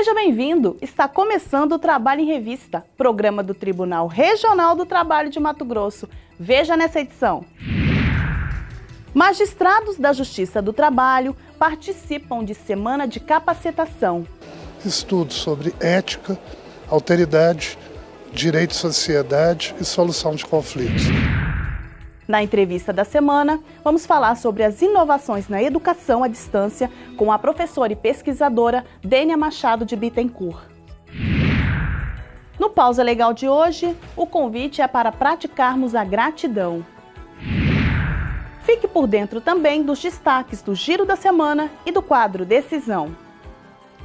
Seja bem-vindo! Está começando o Trabalho em Revista, programa do Tribunal Regional do Trabalho de Mato Grosso. Veja nessa edição. Magistrados da Justiça do Trabalho participam de semana de capacitação. Estudos sobre ética, alteridade, direito de sociedade e solução de conflitos. Na entrevista da semana, vamos falar sobre as inovações na educação à distância com a professora e pesquisadora Dênia Machado de Bittencourt. No Pausa Legal de hoje, o convite é para praticarmos a gratidão. Fique por dentro também dos destaques do Giro da Semana e do quadro Decisão.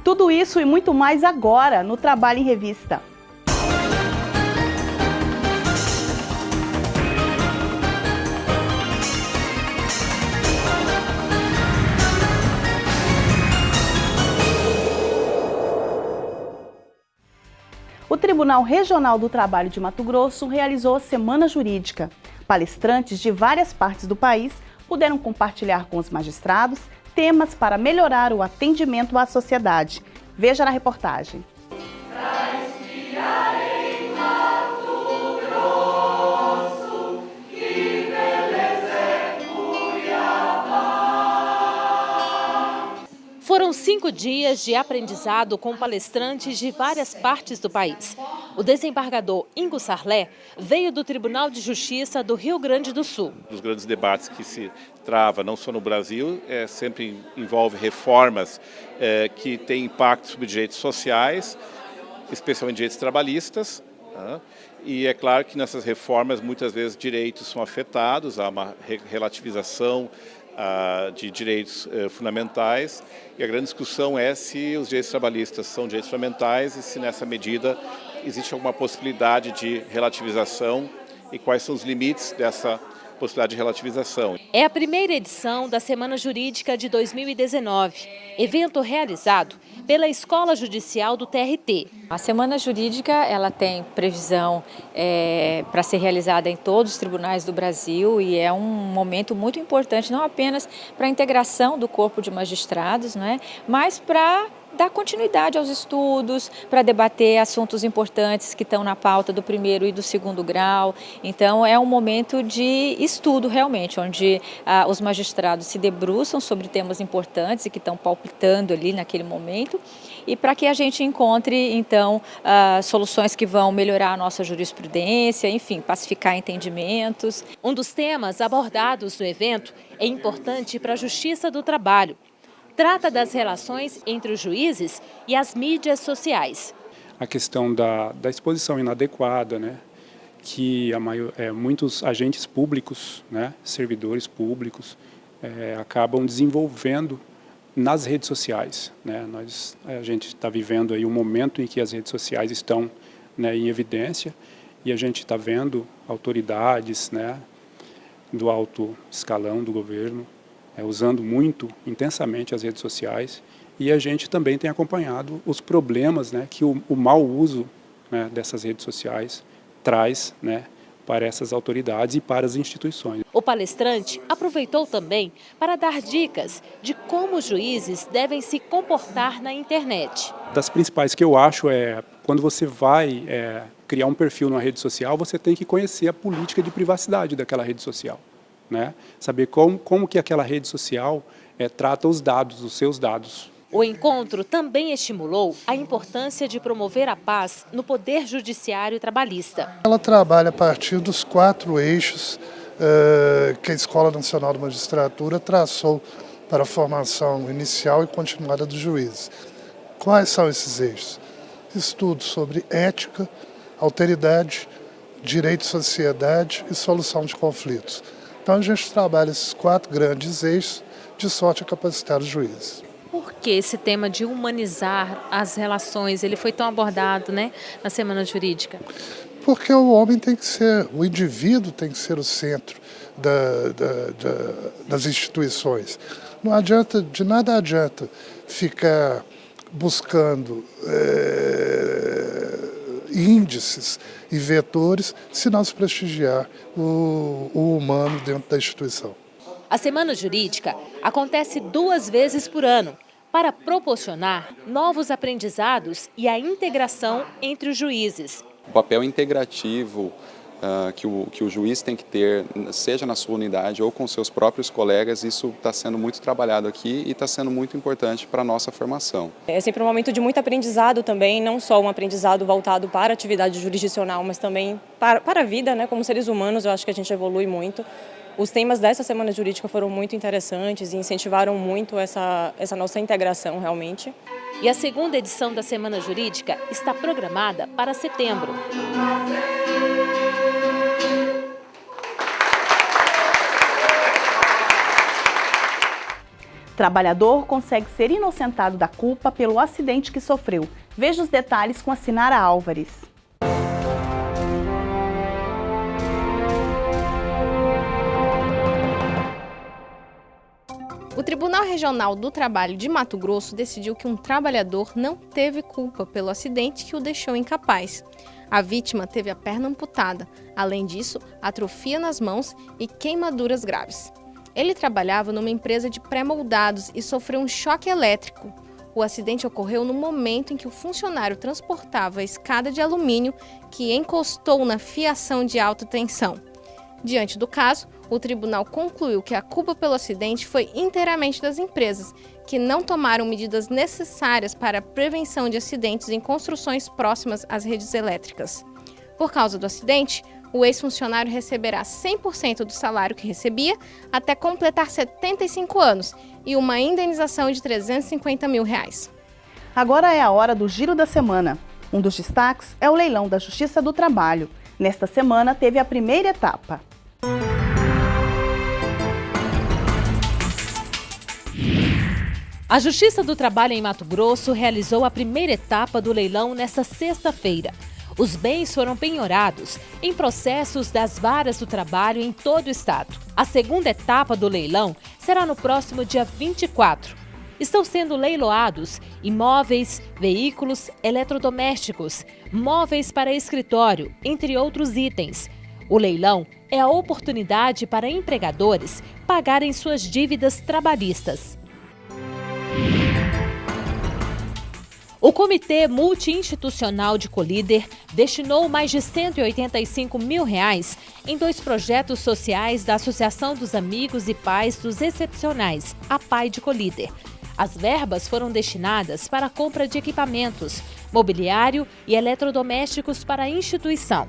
Tudo isso e muito mais agora no Trabalho em Revista. Tribunal Regional do Trabalho de Mato Grosso realizou a Semana Jurídica. Palestrantes de várias partes do país puderam compartilhar com os magistrados temas para melhorar o atendimento à sociedade. Veja na reportagem. Foram cinco dias de aprendizado com palestrantes de várias partes do país. O desembargador Ingo Sarlé veio do Tribunal de Justiça do Rio Grande do Sul. Os grandes debates que se trava, não só no Brasil, é, sempre envolve reformas é, que têm impacto sobre direitos sociais, especialmente direitos trabalhistas, né? E é claro que nessas reformas muitas vezes direitos são afetados, há uma relativização de direitos uh, fundamentais e a grande discussão é se os direitos trabalhistas são direitos fundamentais e se nessa medida existe alguma possibilidade de relativização e quais são os limites dessa possibilidade de relativização. É a primeira edição da Semana Jurídica de 2019, evento realizado pela Escola Judicial do TRT. A Semana Jurídica ela tem previsão é, para ser realizada em todos os tribunais do Brasil e é um momento muito importante, não apenas para a integração do corpo de magistrados, né, mas para dar continuidade aos estudos, para debater assuntos importantes que estão na pauta do primeiro e do segundo grau. Então é um momento de estudo realmente, onde ah, os magistrados se debruçam sobre temas importantes e que estão palpitando ali naquele momento e para que a gente encontre então ah, soluções que vão melhorar a nossa jurisprudência, enfim, pacificar entendimentos. Um dos temas abordados no evento é importante para a Justiça do Trabalho, trata das relações entre os juízes e as mídias sociais. A questão da, da exposição inadequada, né? que maior, é, muitos agentes públicos, né? servidores públicos, é, acabam desenvolvendo nas redes sociais. Né? Nós, a gente está vivendo aí um momento em que as redes sociais estão né, em evidência e a gente está vendo autoridades né, do alto escalão do governo é, usando muito intensamente as redes sociais e a gente também tem acompanhado os problemas né, que o, o mau uso né, dessas redes sociais traz né, para essas autoridades e para as instituições. O palestrante aproveitou também para dar dicas de como os juízes devem se comportar na internet. Das principais que eu acho é, quando você vai é, criar um perfil numa rede social, você tem que conhecer a política de privacidade daquela rede social né? saber como, como que aquela rede social é, trata os dados, os seus dados. O encontro também estimulou a importância de promover a paz no Poder Judiciário Trabalhista. Ela trabalha a partir dos quatro eixos uh, que a Escola Nacional de Magistratura traçou para a formação inicial e continuada dos juízes. Quais são esses eixos? Estudos sobre ética, alteridade, direito de sociedade e solução de conflitos. Então a gente trabalha esses quatro grandes eixos de sorte a capacitar os juízes. Por que esse tema de humanizar as relações, ele foi tão abordado né, na Semana Jurídica? Porque o homem tem que ser, o indivíduo tem que ser o centro da, da, da, das instituições. Não adianta, de nada adianta ficar buscando é, índices e vetores se não se prestigiar o, o humano dentro da instituição. A Semana Jurídica acontece duas vezes por ano, para proporcionar novos aprendizados e a integração entre os juízes. O papel integrativo uh, que, o, que o juiz tem que ter, seja na sua unidade ou com seus próprios colegas, isso está sendo muito trabalhado aqui e está sendo muito importante para a nossa formação. É sempre um momento de muito aprendizado também, não só um aprendizado voltado para a atividade jurisdicional, mas também para, para a vida, né? como seres humanos, eu acho que a gente evolui muito. Os temas dessa Semana Jurídica foram muito interessantes e incentivaram muito essa, essa nossa integração realmente. E a segunda edição da Semana Jurídica está programada para setembro. Trabalhador consegue ser inocentado da culpa pelo acidente que sofreu. Veja os detalhes com a Sinara Álvares. O Tribunal Regional do Trabalho de Mato Grosso decidiu que um trabalhador não teve culpa pelo acidente que o deixou incapaz. A vítima teve a perna amputada, além disso, atrofia nas mãos e queimaduras graves. Ele trabalhava numa empresa de pré-moldados e sofreu um choque elétrico. O acidente ocorreu no momento em que o funcionário transportava a escada de alumínio que encostou na fiação de alta tensão. Diante do caso, o tribunal concluiu que a culpa pelo acidente foi inteiramente das empresas, que não tomaram medidas necessárias para a prevenção de acidentes em construções próximas às redes elétricas. Por causa do acidente, o ex-funcionário receberá 100% do salário que recebia até completar 75 anos e uma indenização de 350 mil reais. Agora é a hora do Giro da Semana. Um dos destaques é o leilão da Justiça do Trabalho. Nesta semana teve a primeira etapa. A Justiça do Trabalho em Mato Grosso realizou a primeira etapa do leilão nesta sexta-feira. Os bens foram penhorados em processos das varas do trabalho em todo o estado. A segunda etapa do leilão será no próximo dia 24. Estão sendo leiloados imóveis, veículos, eletrodomésticos, móveis para escritório, entre outros itens. O leilão é a oportunidade para empregadores pagarem suas dívidas trabalhistas. O Comitê Multi-Institucional de Colíder destinou mais de 185 mil reais em dois projetos sociais da Associação dos Amigos e Pais dos Excepcionais, a PAI de Colíder. As verbas foram destinadas para a compra de equipamentos, mobiliário e eletrodomésticos para a instituição.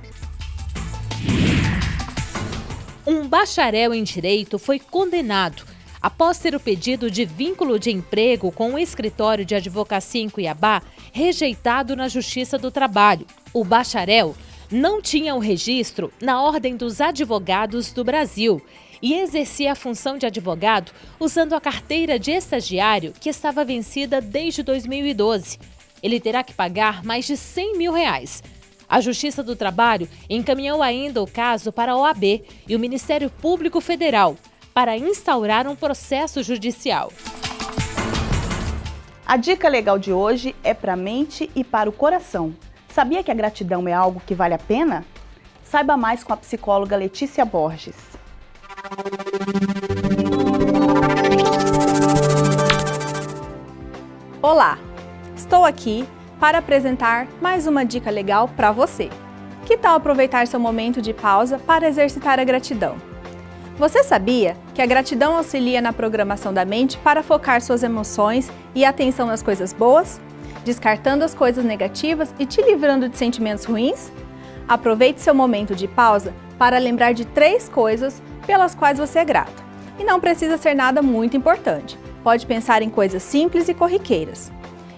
Um bacharel em direito foi condenado após ter o pedido de vínculo de emprego com o escritório de advocacia em Cuiabá rejeitado na Justiça do Trabalho. O bacharel não tinha o registro na Ordem dos Advogados do Brasil e exercia a função de advogado usando a carteira de estagiário que estava vencida desde 2012. Ele terá que pagar mais de 100 mil reais. A Justiça do Trabalho encaminhou ainda o caso para a OAB e o Ministério Público Federal para instaurar um processo judicial. A dica legal de hoje é para a mente e para o coração. Sabia que a gratidão é algo que vale a pena? Saiba mais com a psicóloga Letícia Borges. Olá, estou aqui para apresentar mais uma dica legal para você. Que tal aproveitar seu momento de pausa para exercitar a gratidão? Você sabia que a gratidão auxilia na programação da mente para focar suas emoções e atenção nas coisas boas, descartando as coisas negativas e te livrando de sentimentos ruins? Aproveite seu momento de pausa para lembrar de três coisas pelas quais você é grato. E não precisa ser nada muito importante. Pode pensar em coisas simples e corriqueiras.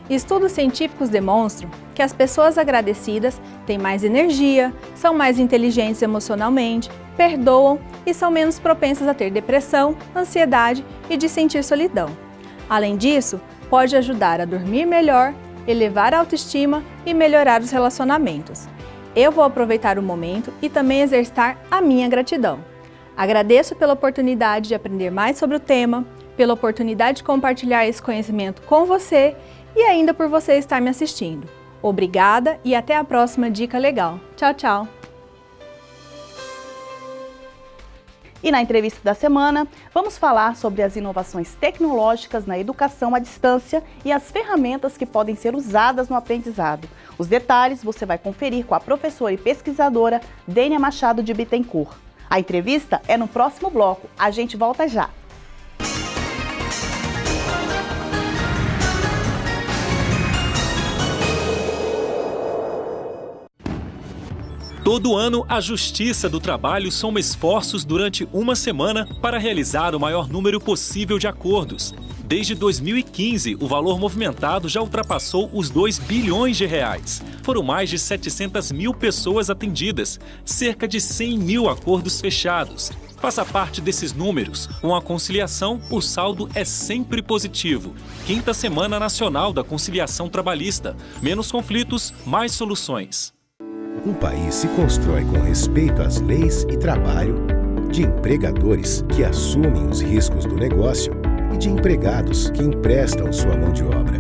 Estudos científicos demonstram que as pessoas agradecidas têm mais energia, são mais inteligentes emocionalmente, perdoam e são menos propensas a ter depressão, ansiedade e de sentir solidão. Além disso, pode ajudar a dormir melhor, elevar a autoestima e melhorar os relacionamentos. Eu vou aproveitar o momento e também exercitar a minha gratidão. Agradeço pela oportunidade de aprender mais sobre o tema, pela oportunidade de compartilhar esse conhecimento com você e ainda por você estar me assistindo. Obrigada e até a próxima Dica Legal. Tchau, tchau! E na entrevista da semana, vamos falar sobre as inovações tecnológicas na educação à distância e as ferramentas que podem ser usadas no aprendizado. Os detalhes você vai conferir com a professora e pesquisadora Dênia Machado de Bittencourt. A entrevista é no próximo bloco. A gente volta já. Todo ano, a Justiça do Trabalho soma esforços durante uma semana para realizar o maior número possível de acordos. Desde 2015, o valor movimentado já ultrapassou os 2 bilhões de reais. Foram mais de 700 mil pessoas atendidas, cerca de 100 mil acordos fechados. Faça parte desses números. Com a conciliação, o saldo é sempre positivo. Quinta Semana Nacional da Conciliação Trabalhista. Menos conflitos, mais soluções. Um país se constrói com respeito às leis e trabalho, de empregadores que assumem os riscos do negócio e de empregados que emprestam sua mão de obra.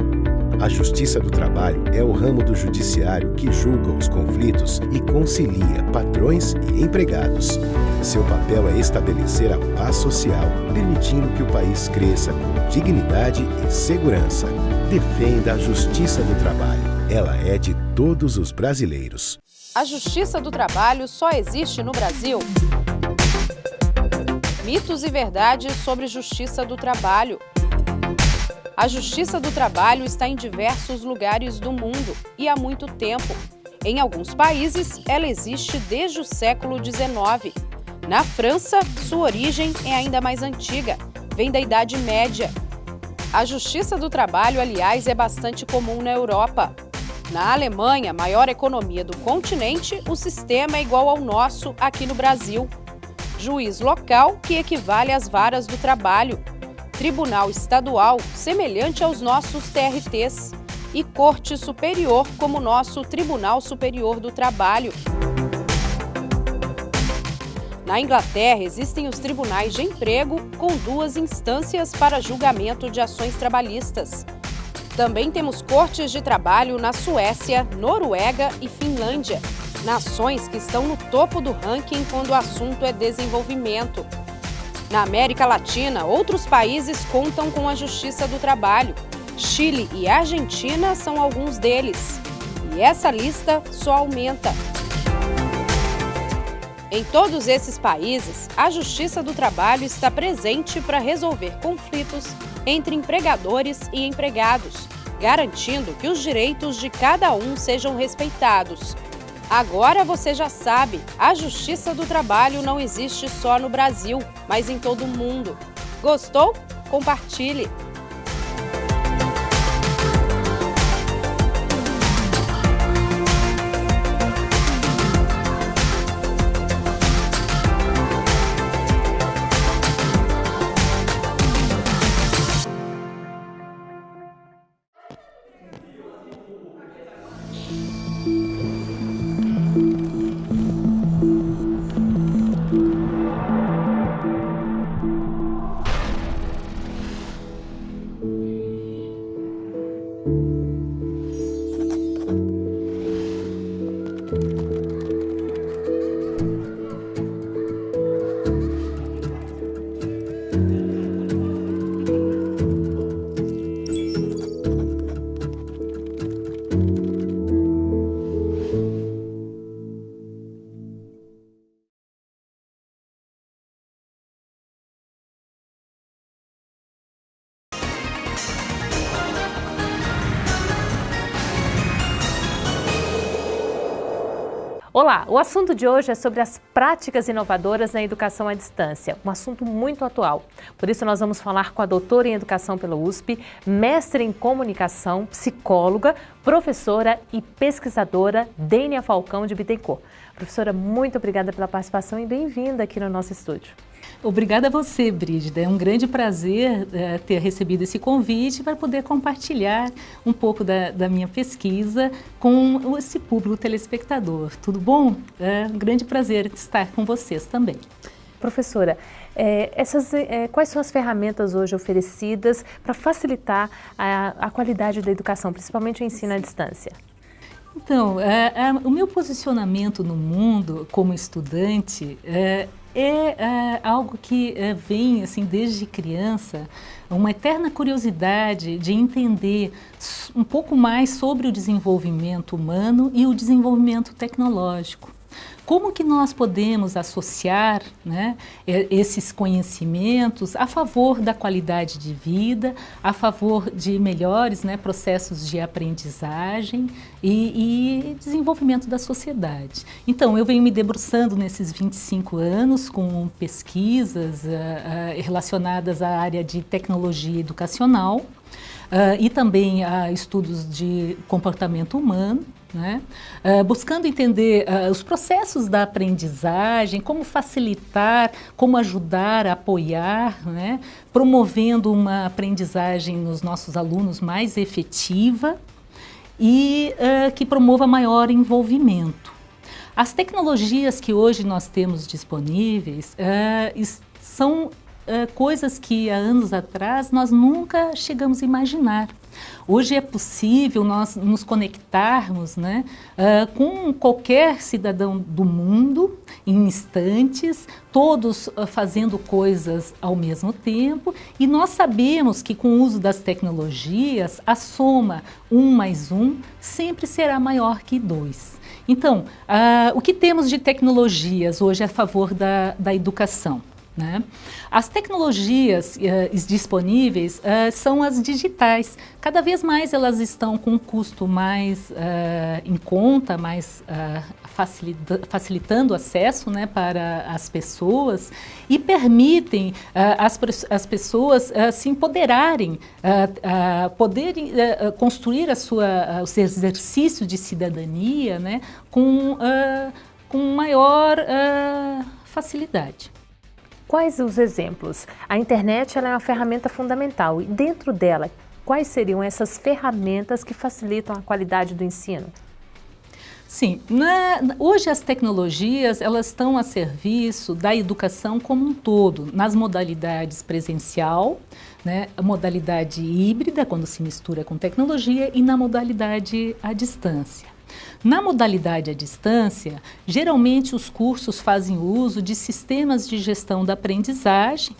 A Justiça do Trabalho é o ramo do judiciário que julga os conflitos e concilia patrões e empregados. Seu papel é estabelecer a paz social, permitindo que o país cresça com dignidade e segurança. Defenda a Justiça do Trabalho. Ela é de todos os brasileiros. A Justiça do Trabalho só existe no Brasil? Mitos e verdades sobre Justiça do Trabalho. A Justiça do Trabalho está em diversos lugares do mundo e há muito tempo. Em alguns países, ela existe desde o século XIX. Na França, sua origem é ainda mais antiga, vem da Idade Média. A Justiça do Trabalho, aliás, é bastante comum na Europa. Na Alemanha, maior economia do continente, o sistema é igual ao nosso aqui no Brasil. Juiz local, que equivale às varas do trabalho. Tribunal estadual, semelhante aos nossos TRTs. E Corte Superior, como nosso Tribunal Superior do Trabalho. Na Inglaterra, existem os tribunais de emprego com duas instâncias para julgamento de ações trabalhistas. Também temos cortes de trabalho na Suécia, Noruega e Finlândia, nações que estão no topo do ranking quando o assunto é desenvolvimento. Na América Latina, outros países contam com a Justiça do Trabalho. Chile e Argentina são alguns deles. E essa lista só aumenta. Em todos esses países, a Justiça do Trabalho está presente para resolver conflitos entre empregadores e empregados, garantindo que os direitos de cada um sejam respeitados. Agora você já sabe, a Justiça do Trabalho não existe só no Brasil, mas em todo o mundo. Gostou? Compartilhe! Olá, o assunto de hoje é sobre as práticas inovadoras na educação à distância, um assunto muito atual. Por isso nós vamos falar com a doutora em educação pela USP, mestre em comunicação, psicóloga, professora e pesquisadora Dênia Falcão de Bittencourt. Professora, muito obrigada pela participação e bem-vinda aqui no nosso estúdio. Obrigada a você, Brígida. É um grande prazer é, ter recebido esse convite para poder compartilhar um pouco da, da, minha pesquisa com esse público telespectador. Tudo bom? É um grande prazer estar com vocês também. Professora, é, essas, é, quais são as ferramentas hoje oferecidas para facilitar a, a qualidade da educação, principalmente o ensino à distância? Então, é, é, o meu posicionamento no mundo como estudante é, é uh, algo que uh, vem assim desde criança, uma eterna curiosidade de entender um pouco mais sobre o desenvolvimento humano e o desenvolvimento tecnológico. Como que nós podemos associar né, esses conhecimentos a favor da qualidade de vida, a favor de melhores né, processos de aprendizagem e, e, desenvolvimento da sociedade. Então, eu venho me debruçando nesses 25 anos com pesquisas uh, uh, relacionadas à área de tecnologia educacional, uh, e também a estudos de comportamento humano, né? Uh, buscando entender uh, os processos da aprendizagem, como facilitar, como ajudar, apoiar, né? promovendo uma aprendizagem nos nossos alunos mais efetiva e uh, que promova maior envolvimento. As tecnologias que hoje nós temos disponíveis são coisas que há anos atrás nós nunca chegamos a imaginar. Hoje é possível nós nos conectarmos né, uh, com qualquer cidadão do mundo em instantes, todos uh, fazendo coisas ao mesmo tempo e nós sabemos que com o uso das tecnologias a soma um mais um sempre será maior que dois. Então, uh, o que temos de tecnologias hoje a favor da, da educação? Né? As tecnologias uh, disponíveis uh, são as digitais. Cada vez mais elas estão com um custo mais uh, em conta, mais facilita facilitando o acesso né, para as pessoas e permitem as, as pessoas se empoderarem, poderem construir a sua, os exercícios de cidadania né, com, com maior facilidade. Quais os exemplos? A internet é uma ferramenta fundamental e dentro dela, quais seriam essas ferramentas que facilitam a qualidade do ensino? Sim, na, hoje as tecnologias elas estão a serviço da educação como um todo, nas modalidades presencial, né, a modalidade híbrida, quando se mistura com tecnologia, e na modalidade à distância. Na modalidade à distância, geralmente os cursos fazem uso de sistemas de gestão da aprendizagem,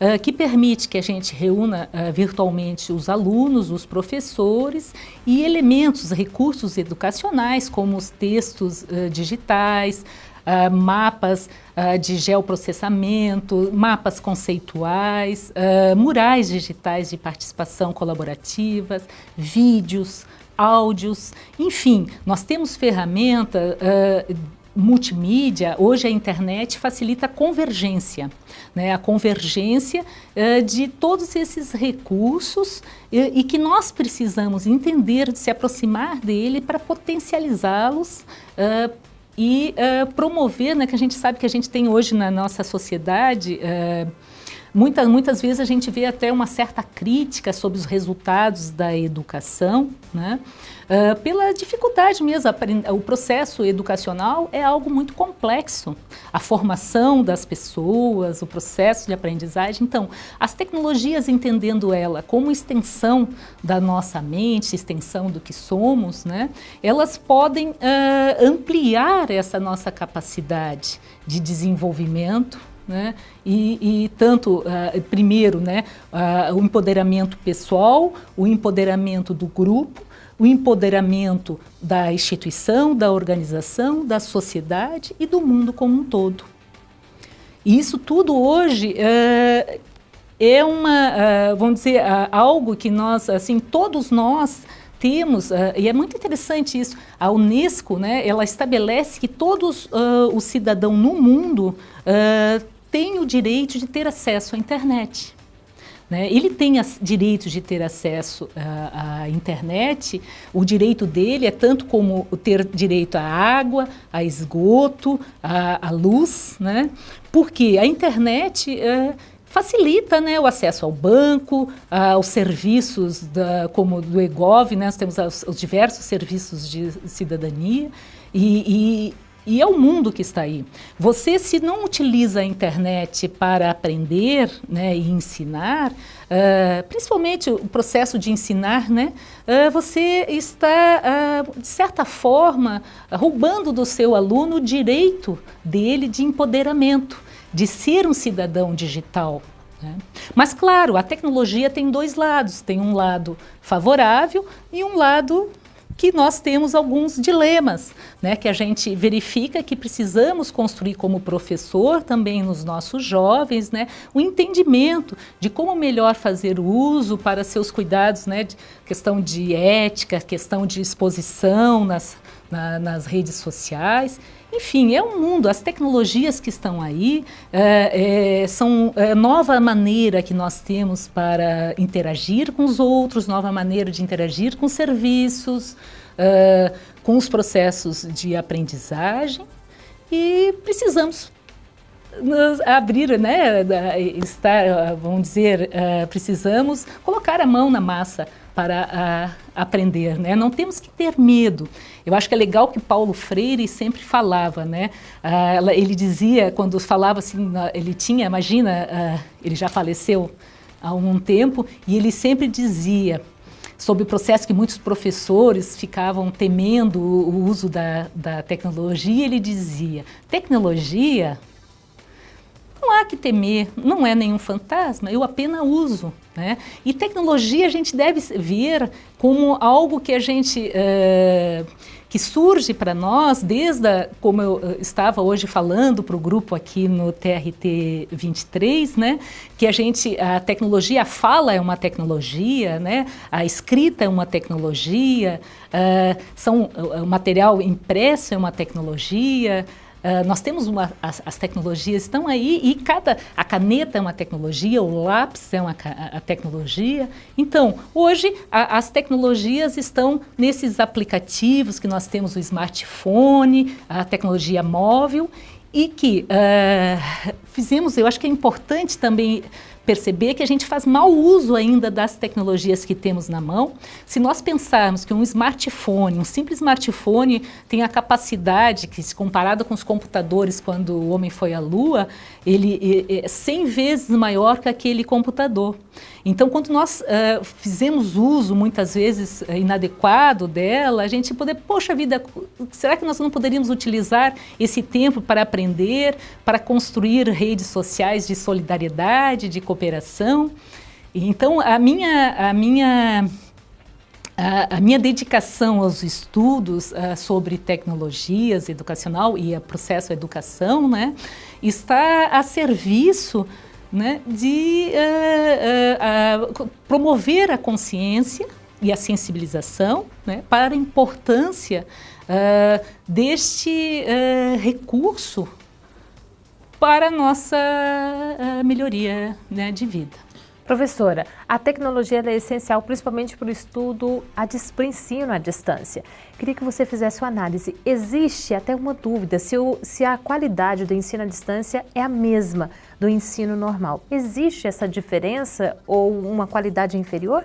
uh, que permite que a gente reúna uh, virtualmente os alunos, os professores e elementos, recursos educacionais, como os textos uh, digitais, Uh, mapas uh, de geoprocessamento, mapas conceituais, uh, murais digitais de participação colaborativas, vídeos, áudios, enfim, nós temos ferramenta uh, multimídia, hoje a internet facilita a convergência, né? a convergência uh, de todos esses recursos e, e, que nós precisamos entender, se aproximar dele para potencializá-los uh, e promover, né, que a gente sabe que a gente tem hoje na nossa sociedade Muitas, muitas vezes a gente vê até uma certa crítica sobre os resultados da educação, né? Uh, pela dificuldade mesmo, o processo educacional é algo muito complexo. A formação das pessoas, o processo de aprendizagem. Então, as tecnologias, entendendo ela como extensão da nossa mente, extensão do que somos, né? elas podem uh, ampliar essa nossa capacidade de desenvolvimento, né? E, e tanto, uh, primeiro, né, uh, o empoderamento pessoal, o empoderamento do grupo, o empoderamento da instituição, da organização, da sociedade e do mundo como um todo. E isso tudo hoje uh, é uma, vamos dizer, algo que nós, assim, todos nós temos, e é muito interessante isso, a Unesco, né, ela estabelece que todos uh, os cidadãos no mundo uh, têm o direito de ter acesso à internet. Né? Ele tem direito de ter acesso à, à, internet, o direito dele é tanto como ter direito à água, a esgoto, à, luz, né? porque a internet facilita né, o acesso ao banco, aos serviços da, como do EGOV, né, nós temos os, os diversos serviços de cidadania, e, e, e, é o mundo que está aí. Você, se não utiliza a internet para aprender né, e ensinar, uh, principalmente o processo de ensinar, né, uh, você está, uh, de certa forma, roubando do seu aluno o direito dele de empoderamento de ser um cidadão digital. Né? Mas, claro, a tecnologia tem dois lados. Tem um lado favorável e um lado que nós temos alguns dilemas, né, que a gente verifica que precisamos construir como professor também nos nossos jovens, né, o entendimento de como melhor fazer o uso para seus cuidados, né, de questão de ética, questão de exposição nas, na, nas redes sociais. Enfim, é um mundo, as tecnologias que estão aí é, é, são é, nova maneira que nós temos para interagir com os outros, nova maneira de interagir com serviços, é, com os processos de aprendizagem e precisamos abrir, né, estar, vamos dizer, uh, precisamos colocar a mão na massa para uh, aprender, né? Não temos que ter medo. Eu acho que é legal que Paulo Freire sempre falava, né? Uh, ele dizia, quando falava assim, ele tinha, imagina, ele já faleceu há algum tempo, e ele sempre dizia, sobre o processo que muitos professores ficavam temendo o uso da, da tecnologia, ele dizia, tecnologia não há que temer, não é nenhum fantasma, eu apenas uso. Né? E tecnologia a gente deve ver como algo que a gente... Uh, que surge para nós desde, a, como eu eh, estava hoje falando para o grupo aqui no TRT 23, né, que a gente, a tecnologia, a fala é uma tecnologia, né, a escrita é uma tecnologia, uh, são, o material impresso é uma tecnologia, Uh, nós temos uma, as, as, tecnologias estão aí e cada a caneta é uma tecnologia, o lápis é uma a, a tecnologia. Então, hoje a, as tecnologias estão nesses aplicativos que nós temos o smartphone, a tecnologia móvel e que uh, fizemos, eu acho que é importante também perceber que a gente faz mau uso ainda das tecnologias que temos na mão. Se nós pensarmos que um smartphone, um simples smartphone, tem a capacidade que, se comparado com os computadores quando o homem foi à Lua, ele é 100 vezes maior que aquele computador. Então, quando nós uh, fizemos uso, muitas vezes, uh, inadequado dela, a gente poder, poxa vida, será que nós não poderíamos utilizar esse tempo para aprender, para construir redes sociais de solidariedade, de cooperação? Então, a minha, a minha, a, a minha dedicação aos estudos uh, sobre tecnologias educacional e a processo educação, né, está a serviço né, de uh, uh, promover a consciência e a sensibilização né, para a importância deste recurso para a nossa melhoria né, de vida. Professora, a tecnologia é essencial principalmente para o estudo, a, para o ensino à distância. Queria que você fizesse uma análise. Existe até uma dúvida se, o, se a qualidade do ensino à distância é a mesma do ensino normal. Existe essa diferença ou uma qualidade inferior?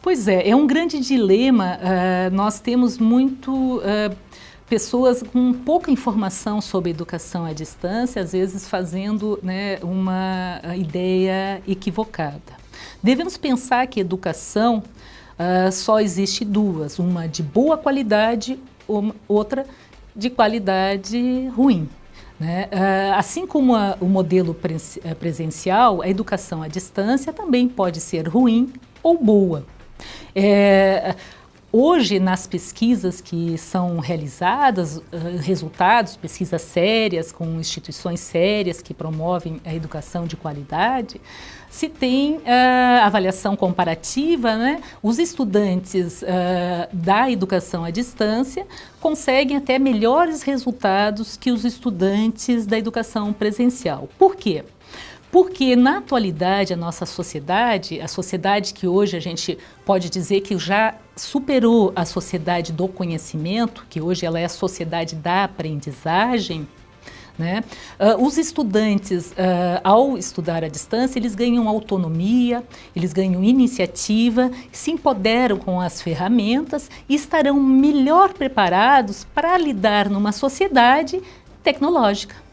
Pois é, é um grande dilema. Uh, nós temos muito... Uh, pessoas com pouca informação sobre educação à distância, às vezes fazendo né, uma ideia equivocada. Devemos pensar que educação uh, só existe duas, uma de boa qualidade, outra de qualidade ruim. Né? Uh, assim como a, o modelo eh, presencial, a educação à distância também pode ser ruim ou boa. É, Hoje, nas pesquisas que são realizadas, uh, resultados, pesquisas sérias, com instituições sérias que promovem a educação de qualidade, se tem uh, avaliação comparativa, né? os estudantes uh, da educação à distância conseguem até melhores resultados que os estudantes da educação presencial. Por quê? Porque na atualidade a nossa sociedade, a sociedade que hoje a gente pode dizer que já superou a sociedade do conhecimento, que hoje ela é a sociedade da aprendizagem, né? Uh, os estudantes, uh, ao estudar à distância, eles ganham autonomia, eles ganham iniciativa, se empoderam com as ferramentas e estarão melhor preparados para lidar numa sociedade tecnológica.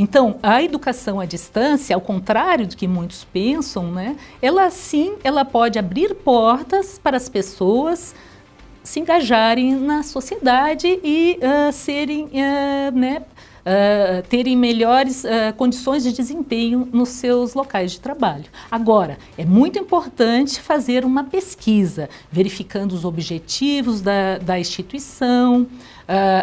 Então, a educação à distância, ao contrário do que muitos pensam, né, ela sim, ela pode abrir portas para as pessoas se engajarem na sociedade e uh, serem uh, né, uh, terem melhores condições de desempenho nos seus locais de trabalho. Agora, é muito importante fazer uma pesquisa, verificando os objetivos da, da instituição,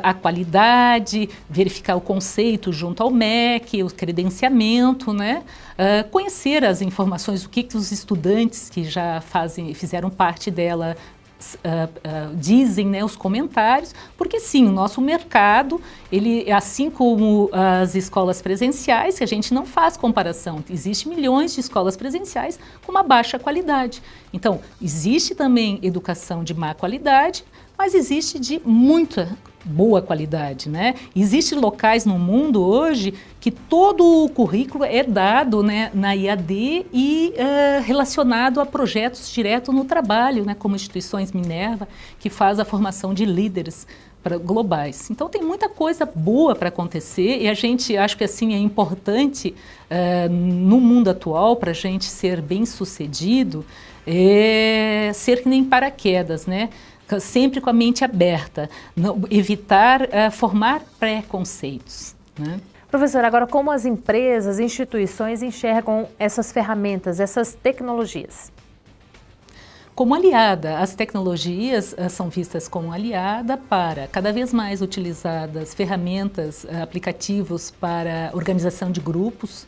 a qualidade, verificar o conceito junto ao MEC, o credenciamento, né? Uh, conhecer as informações, o que, que os estudantes que já fazem, fizeram parte dela Uh, uh, dizem né, os comentários, porque sim, o nosso mercado, ele, assim como as escolas presenciais, que a gente não faz comparação, existe milhões de escolas presenciais com uma baixa qualidade. Então, existe também educação de má qualidade, mas existe de muita boa qualidade, né? Existem locais no mundo hoje que todo o currículo é dado né, na IAD e uh, relacionado a projetos direto no trabalho, né, como instituições Minerva, que faz a formação de líderes pra, globais. Então tem muita coisa boa para acontecer e a gente acho que assim é importante uh, no mundo atual para a gente ser bem sucedido é ser que nem paraquedas, né? Sempre com a mente aberta, não, evitar uh, formar preconceitos. Né? Professora, agora como as empresas, instituições enxergam essas ferramentas, essas tecnologias? Como aliada, as tecnologias uh, são vistas como aliada para cada vez mais utilizadas ferramentas, uh, aplicativos para organização de grupos,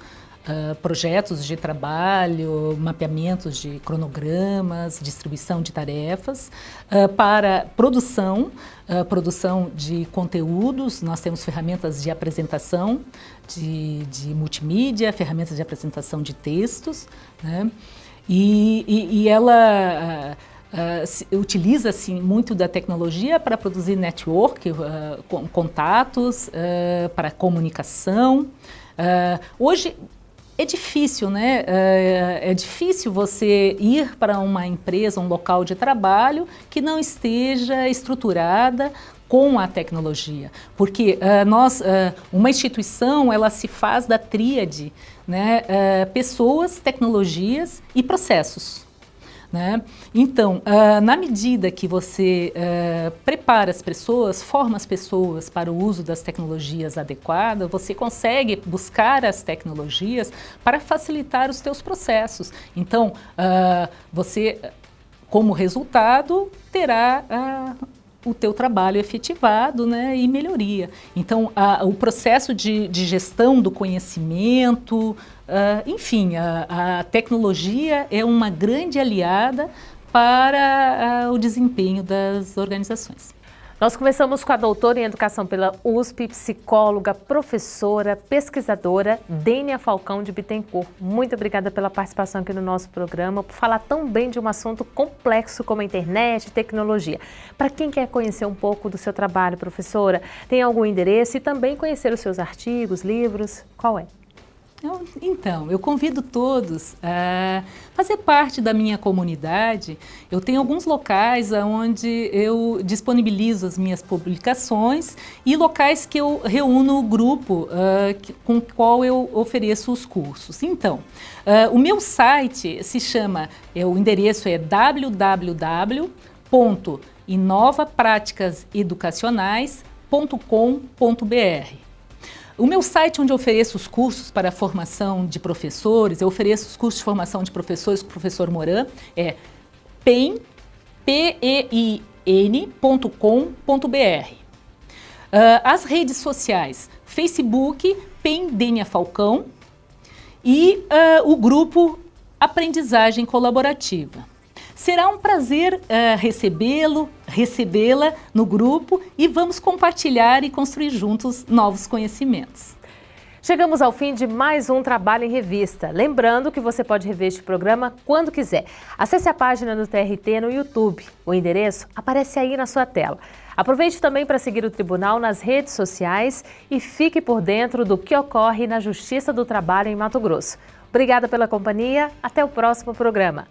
Uh, projetos de trabalho, mapeamentos de cronogramas, distribuição de tarefas, uh, para produção, uh, produção de conteúdos, nós temos ferramentas de apresentação, de, de multimídia, ferramentas de apresentação de textos, né? e, e, e, ela utiliza assim, muito da tecnologia para produzir network, contatos, para comunicação. hoje, é difícil, né? É, é, difícil você ir para uma empresa, um local de trabalho que não esteja estruturada com a tecnologia, porque uh, nós, uh, uma instituição, ela se faz da tríade, né? Uh, pessoas, tecnologias e processos. Né? Então, uh, na medida que você uh, prepara as pessoas, forma as pessoas para o uso das tecnologias adequadas, você consegue buscar as tecnologias para facilitar os teus processos. Então, uh, você, como resultado, terá o teu trabalho efetivado né, e melhoria. Então, o processo de, de, gestão do conhecimento, uh, enfim, a, a, tecnologia é uma grande aliada para uh, o desempenho das organizações. Nós começamos com a doutora em Educação pela USP, psicóloga, professora, pesquisadora, Dênia Falcão de Bittencourt. Muito obrigada pela participação aqui no nosso programa, por falar tão bem de um assunto complexo como a internet e tecnologia. Para quem quer conhecer um pouco do seu trabalho, professora, tem algum endereço e também conhecer os seus artigos, livros, qual é? Então, eu convido todos a fazer parte da minha comunidade. Eu tenho alguns locais onde eu disponibilizo as minhas publicações e locais que eu reúno o grupo uh, com o qual eu ofereço os cursos. Então, uh, o meu site se chama, é, o endereço é www.inovapraticaseducacionais.com.br. O meu site onde eu ofereço os cursos para formação de professores, eu ofereço os cursos de formação de professores com o professor Moran, é pein.com.br. Uh, as redes sociais, Facebook, Pendênia Falcão e uh, o grupo Aprendizagem Colaborativa. Será um prazer uh, recebê-lo, recebê-la no grupo e vamos compartilhar e construir juntos novos conhecimentos. Chegamos ao fim de mais um Trabalho em Revista. Lembrando que você pode rever este programa quando quiser. Acesse a página do TRT no YouTube. O endereço aparece aí na sua tela. Aproveite também para seguir o Tribunal nas redes sociais e fique por dentro do que ocorre na Justiça do Trabalho em Mato Grosso. Obrigada pela companhia. Até o próximo programa.